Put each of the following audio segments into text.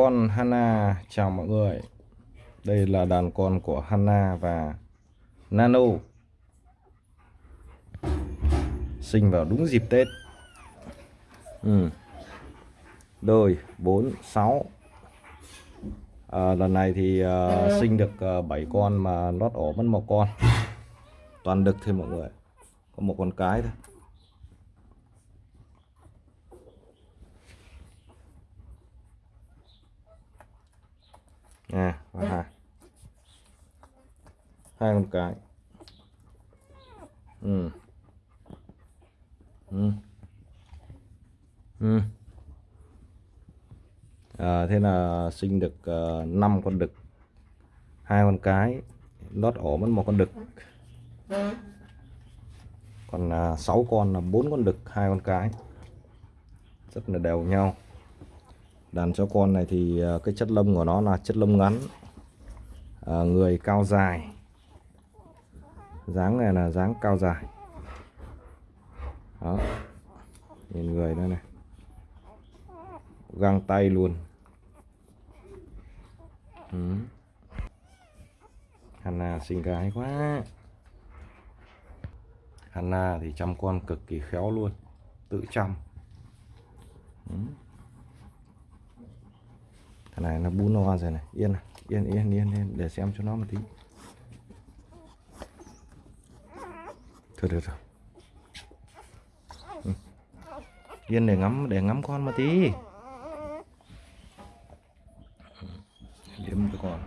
con Hana. Chào mọi người. Đây là đàn con của Hana và Nano. Sinh vào đúng dịp Tết. Ừ. đôi 4 6 à, lần này thì uh, sinh được à, uh, 7 con mà lót ổ mất một con. Toàn đực thôi mọi người. Có một con cái thôi. Nè và hai. Hai con cái. Ừ. Ừ. Ừ. À, thế là sinh được à, uh, 5 con đực. Hai con cái lót ổ mất một con đực. Còn à, uh, 6 con là bốn con đực hai con cái. Rất là đều nhau đàn chó con này thì ờ, cái chất lông của nó là chất lông ngắn à, người cao dài. Dáng này là dáng cao dài. Đó. Nhìn người đây này. Găng tay luôn. Ừ. Hanna xinh gái quá. Hanna thì chăm con cực kỳ khéo luôn. Tự chăm. Ừ này nó bún no rồi này. Yên này yên yên yên yên. Để xem cho nó một tí. Thôi, được rồi. Ừ. yên để ngắm để ngắm con một tí. Liếm cho con.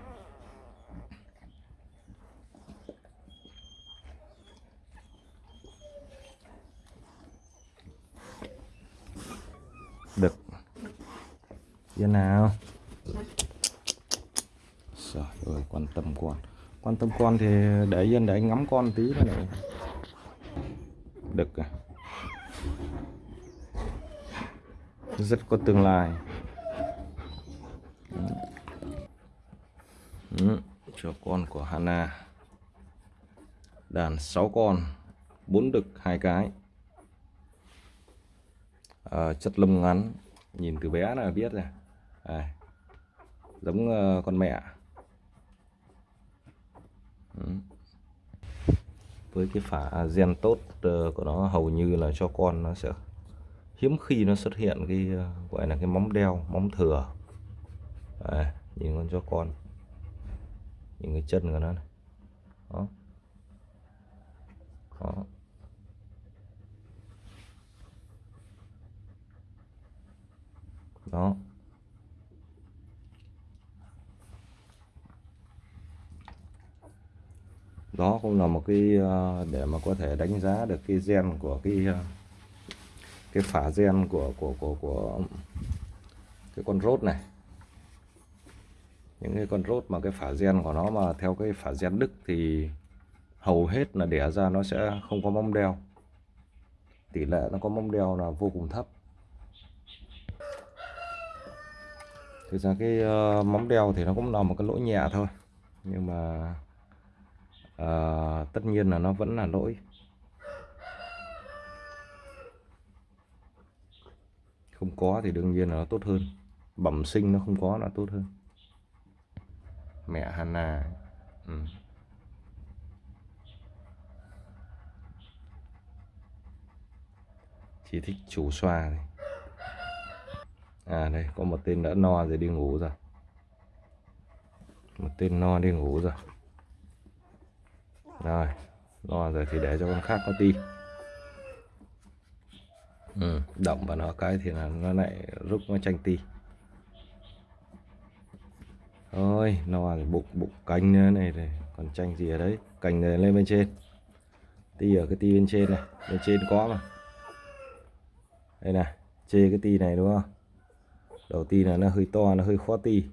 Được. Yên nào. Trời ơi quan tâm con Quan tâm con thì để yên để anh ngắm con tí nữa này. Được à. Rất có tương lai. Ừ, Cho con của Hana. Đàn 6 con 4 đực hai cái. À, Chất lông ngắn Nhìn từ bé là biết rồi. À, Giống uh, con mẹ. Với cái phả gen tốt ờ, của nó hầu như là cho con nó sẽ hiếm khi nó xuất hiện cái ờ, gọi là cái móng đeo móng thừa. À, nhìn con cho con. Nhìn cái chân của nó này. đó. Đó. Đó. Đó cũng là một cái ờ, để mà có thể đánh giá được cái gen của cái ờ, cái phả gen của của của của cái con rốt này. Những cái con rốt mà cái phả gen của nó mà theo cái phả gen đức thì hầu hết là đẻ ra nó sẽ không có móng đeo. Tỷ lệ nó có móng đeo là vô cùng thấp. Thực ra cái uh, móng đeo thì nó cũng là một cái lỗi nhẹ thôi nhưng mà à, tất nhiên là nó vẫn là lỗi. Không có thì đương nhiên là nó tốt hơn. Bẩm sinh nó không có là tốt hơn. Mẹ Hana ừ. chỉ thích chủ xoa này. À đây có một tên đã no rồi đi ngủ rồi. Một tên no đi ngủ rồi rồi lo rồi thì để cho con khác có ti ừ, động vào nó cái thì là nó lại rút nó tranh ti. Thôi nó bụng bụng canh nữa này này còn tranh gì ở đấy? Cành này lên bên trên. Ti ở cái ti bên trên này bên trên có mà. Đây này chê cái ti này đúng không? Đầu ti là nó hơi to nó hơi khó ti.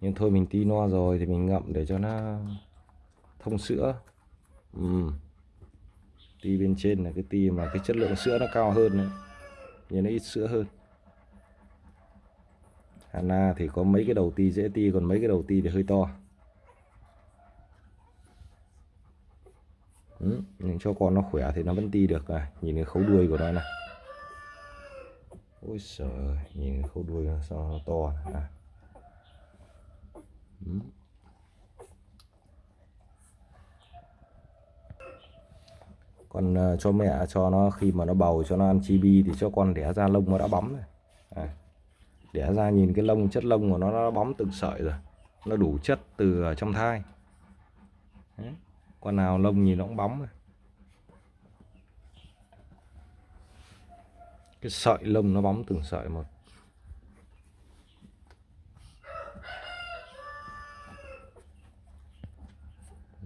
Nhưng thôi mình ti no rồi thì mình ngậm để cho nó thông sữa ừ. ti bên trên là cái ti mà cái chất lượng sữa nó cao hơn đấy nhưng nó ít sữa hơn Hana thì có mấy cái đầu ti dễ ti, còn mấy cái đầu ti thì hơi to ừ. nhưng cho con nó khỏe thì nó vẫn ti được à. nhìn cái khấu đuôi của nó này ôi trời nhìn cái khâu đuôi nó sao nó to à ừ. Còn uh, ờ, cho mẹ cho nó khi mà nó bầu cho nó ăn chibi thì cho con đẻ ra lông nó đã bóng rồi à. đẻ ra nhìn cái lông chất lông của nó nó bóng từng sợi rồi nó đủ chất từ trong thai Đấy. con nào lông nhìn nó cũng bóng rồi cái sợi lông nó bóng từng sợi một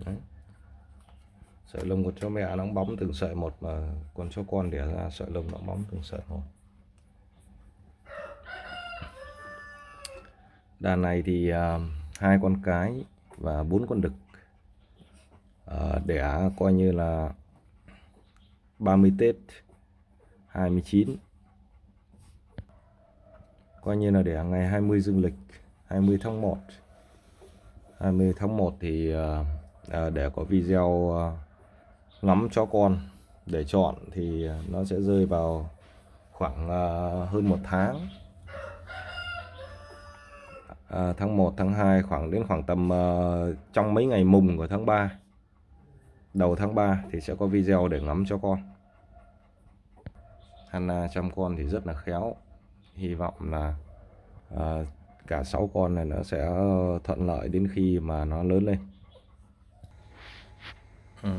Đấy sợi lông của chó mẹ nóng bóng từng sợi một mà còn chó con đẻ ra sợi lông nóng bóng từng sợi một. Đàn này thì uh, hai con cái và bốn con đực. Uh, đẻ coi như là 30 Tết 29 coi như là đẻ ngày 20 dương lịch 20 tháng 1 20 tháng 1 thì uh, uh, để có video à, uh, ngắm chó con. Để chọn thì nó sẽ rơi vào khoảng à, hơn một tháng. À, tháng 1 tháng 2 khoảng đến khoảng tầm uh, trong mấy ngày mùng của tháng 3 đầu tháng 3 thì sẽ có video để ngắm cho con. Hanna chăm con thì rất là khéo. Hy vọng là uh, cả 6 con này nó sẽ thuận lợi đến khi mà nó lớn lên. Ừ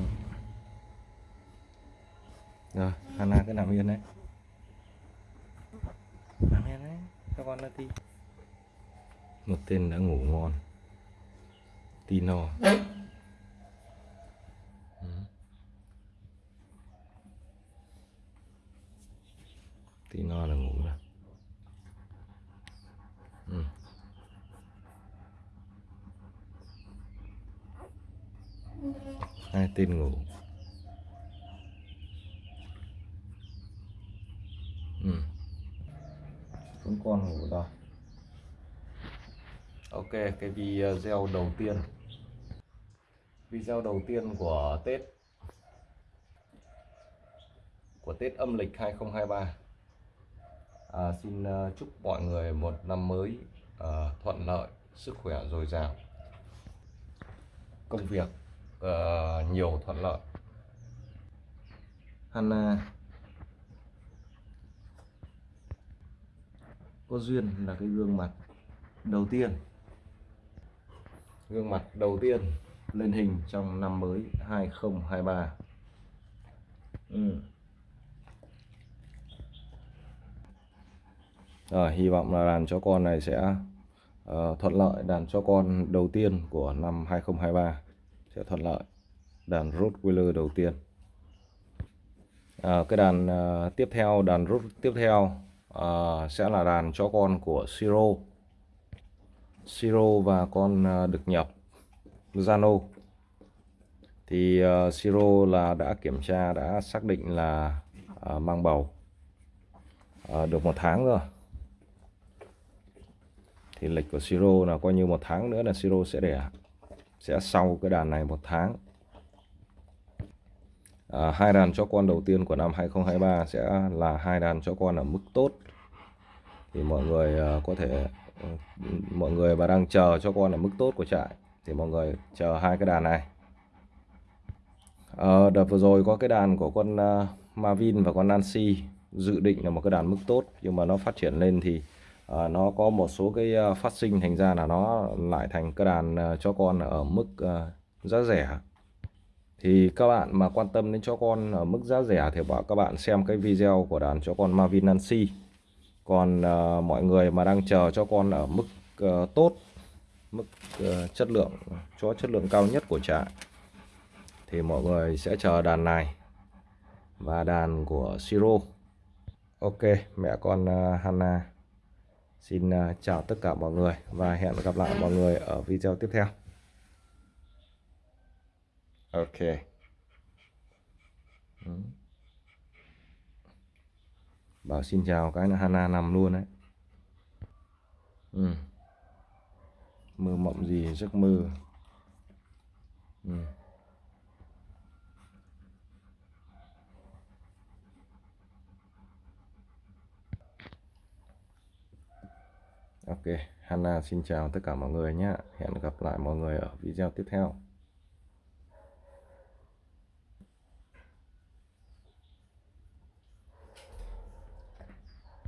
rồi Hanna cứ nằm yên đấy. Nằm yên đấy cho con nó tí một tên đã ngủ ngon. Tino. Ừ. Tino là ngủ rồi. Ừ. hai tên ngủ ừ. chúng con ngủ rồi Ok cái video đầu tiên. Video đầu tiên của Tết. Của Tết âm lịch 2023 à, xin à, chúc mọi người một năm mới à, thuận lợi sức khỏe dồi dào. Công việc à, nhiều thuận lợi. Hanna à, có duyên là cái gương mặt đầu tiên. Gương mặt đầu tiên lên hình trong năm mới 2023 ừ. Rồi, hy vọng là đàn chó con này sẽ uh, thuận lợi. Đàn chó con đầu tiên của năm 2023 sẽ thuận lợi. Đàn Rottweiler đầu tiên. À, cái đàn uh, tiếp theo đàn rút tiếp theo uh, sẽ là đàn chó con của Siro Siro và con ờ, uh, được nhập Zano. Thì ờ, uh, Siro là đã kiểm tra đã xác định là uh, mang bầu. Uh, được một tháng rồi. Thì lịch của Siro là coi như một tháng nữa là Siro sẽ đẻ sẽ sau cái đàn này một tháng. À, hai đàn chó con đầu tiên của năm 2023 sẽ là hai đàn chó con ở mức tốt thì mọi người ờ, có thể ờ, mọi người mà đang chờ cho con ở mức tốt của trại thì mọi người chờ hai cái đàn này. À, đợt vừa rồi có cái đàn của con uh, Marvin và con Nancy dự định là một cái đàn mức tốt nhưng mà nó phát triển lên thì uh, nó có một số cái uh, phát sinh thành ra là nó lại thành cái đàn uh, cho con ở mức uh, giá rẻ. Thì các bạn mà quan tâm đến cho con ở mức giá rẻ thì bảo các bạn xem cái video của đàn cho con Marvin Nancy còn uh, mọi người mà đang chờ cho con ở mức uh, tốt mức uh, chất lượng cho chất lượng cao nhất của trại thì mọi người sẽ chờ đàn này và đàn của Siro. Ok mẹ con uh, Hanna xin uh, chào tất cả mọi người và hẹn gặp lại mọi người ở video tiếp theo. Ok. Ừ. Bảo xin chào cái là Hana nằm luôn đấy ừ. Mơ mộng gì, giấc mơ ừ. ok, Hana xin chào tất cả mọi người nhé hẹn gặp lại mọi người ở video tiếp theo